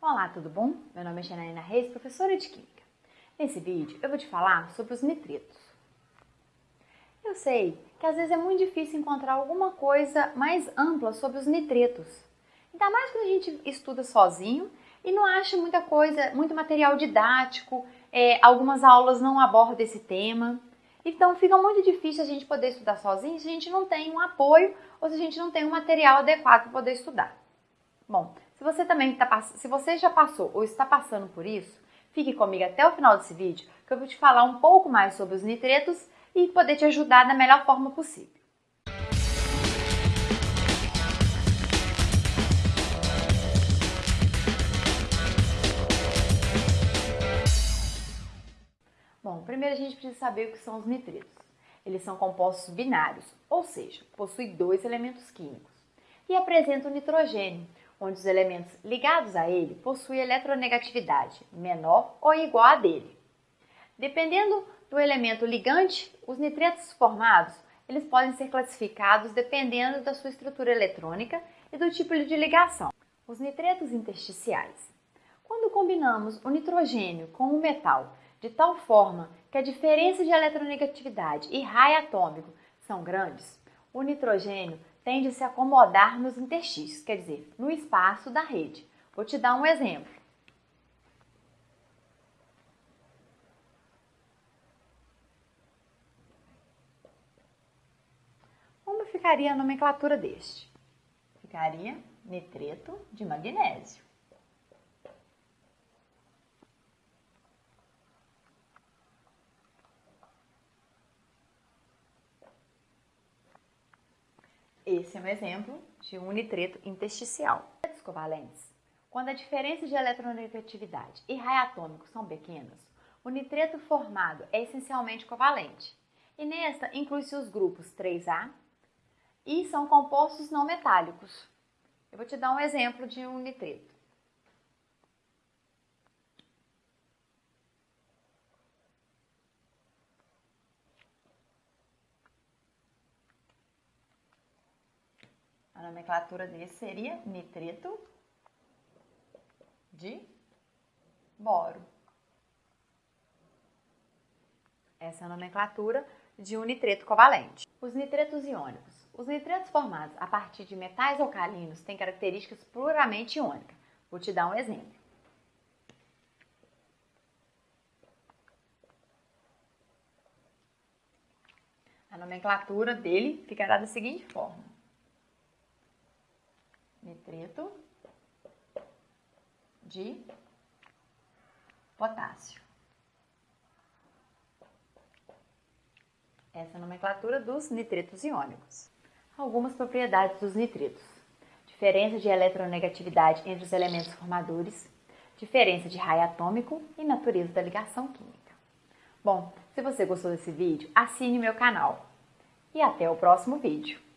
Olá, tudo bom? Meu nome é Janaína Reis, professora de Química. Nesse vídeo eu vou te falar sobre os nitritos. Eu sei que às vezes é muito difícil encontrar alguma coisa mais ampla sobre os nitritos. Ainda mais quando a gente estuda sozinho e não acha muita coisa, muito material didático, é, algumas aulas não abordam esse tema. Então fica muito difícil a gente poder estudar sozinho se a gente não tem um apoio ou se a gente não tem um material adequado para poder estudar. Bom, se você também está se você já passou ou está passando por isso, fique comigo até o final desse vídeo que eu vou te falar um pouco mais sobre os nitritos e poder te ajudar da melhor forma possível. Bom, primeiro a gente precisa saber o que são os nitritos. Eles são compostos binários, ou seja, possuem dois elementos químicos e apresentam nitrogênio, onde os elementos ligados a ele possuem eletronegatividade menor ou igual a dele. Dependendo do elemento ligante, os nitritos formados eles podem ser classificados dependendo da sua estrutura eletrônica e do tipo de ligação. Os nitritos intersticiais. Quando combinamos o nitrogênio com o metal de tal forma que a diferença de eletronegatividade e raio atômico são grandes, o nitrogênio tende a se acomodar nos interstícios, quer dizer, no espaço da rede. Vou te dar um exemplo. Como ficaria a nomenclatura deste? Ficaria nitreto de magnésio. Esse é um exemplo de um nitreto intersticial. Nitritos covalentes. Quando a diferença de eletronegatividade e raio atômico são pequenas, o nitreto formado é essencialmente covalente. E nesta inclui-se os grupos 3A e são compostos não metálicos. Eu vou te dar um exemplo de um nitreto. Nomenclatura desse seria nitreto de boro. Essa é a nomenclatura de um nitreto covalente. Os nitretos iônicos. Os nitretos formados a partir de metais alcalinos têm características puramente iônicas. Vou te dar um exemplo. A nomenclatura dele ficará da seguinte forma nitreto de potássio. Essa é a nomenclatura dos nitritos iônicos. Algumas propriedades dos nitritos. Diferença de eletronegatividade entre os elementos formadores, diferença de raio atômico e natureza da ligação química. Bom, se você gostou desse vídeo, assine meu canal. E até o próximo vídeo.